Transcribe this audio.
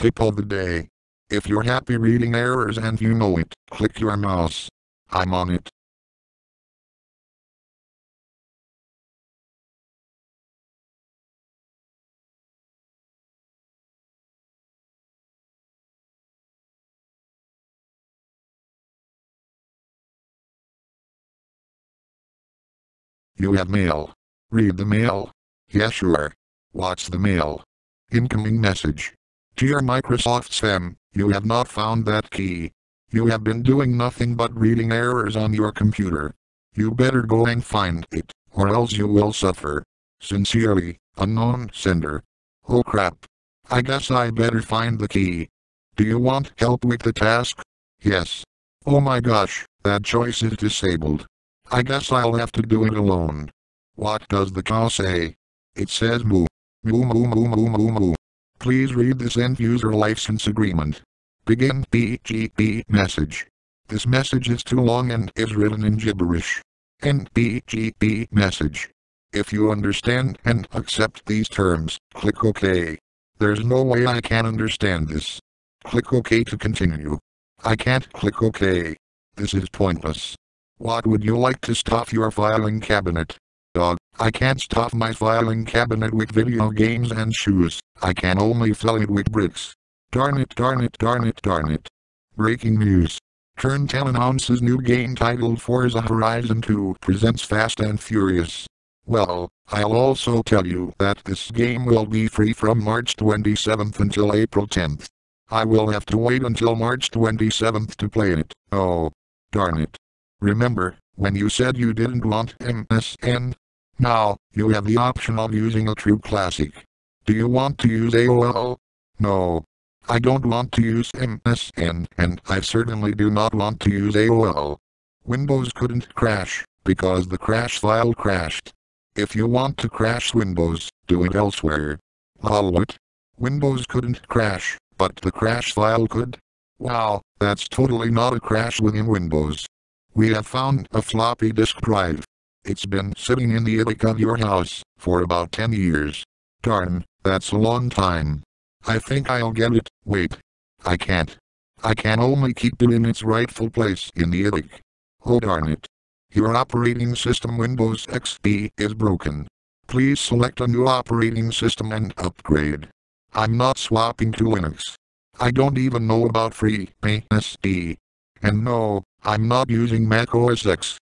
Tip of the day. If you're happy reading errors and you know it, click your mouse. I'm on it. You have mail. Read the mail. Yeah sure. Watch the mail. Incoming message. Dear Microsoft Sam, you have not found that key. You have been doing nothing but reading errors on your computer. You better go and find it, or else you will suffer. Sincerely, unknown sender. Oh crap. I guess I better find the key. Do you want help with the task? Yes. Oh my gosh, that choice is disabled. I guess I'll have to do it alone. What does the call say? It says moo. Moo moo moo moo moo moo. Please read this end user license agreement. Begin PGP message. This message is too long and is written in gibberish. End PGP message. If you understand and accept these terms, click OK. There's no way I can understand this. Click OK to continue. I can't click OK. This is pointless. What would you like to stuff your filing cabinet? Dog, I can't stuff my filing cabinet with video games and shoes. I can only fill it with bricks. Darn it, darn it, darn it, darn it. Breaking news. Turn 10 announces new game titled Forza Horizon 2 presents Fast and Furious. Well, I'll also tell you that this game will be free from March 27th until April 10th. I will have to wait until March 27th to play it. Oh, darn it. Remember, when you said you didn't want MSN? Now, you have the option of using a true classic. Do you want to use AOL? No. I don't want to use MSN, and I certainly do not want to use AOL. Windows couldn't crash, because the crash file crashed. If you want to crash Windows, do it elsewhere. Lol what? Windows couldn't crash, but the crash file could? Wow, that's totally not a crash within Windows. We have found a floppy disk drive. It's been sitting in the attic of your house for about 10 years. Darn, that's a long time. I think I'll get it. Wait. I can't. I can only keep it in its rightful place in the attic. Oh darn it. Your operating system Windows XP is broken. Please select a new operating system and upgrade. I'm not swapping to Linux. I don't even know about FreeBSD. And no, I'm not using Mac OS X.